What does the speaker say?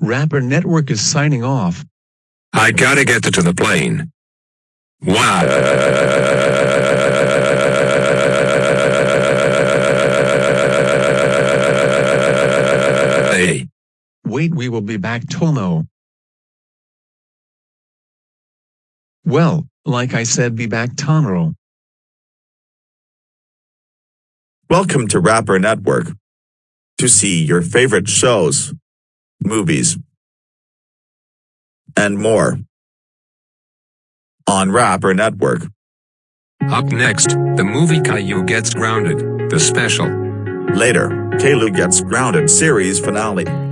Rapper Network is signing off. I gotta get to the plane. Wow. hey. Wait, we will be back tomorrow. Well, like I said, be back tomorrow. Welcome to Rapper Network. To see your favorite shows, movies, and more on Rapper Network. Up next, the movie Caillou Gets Grounded, the special. Later, Caillou Gets Grounded series finale.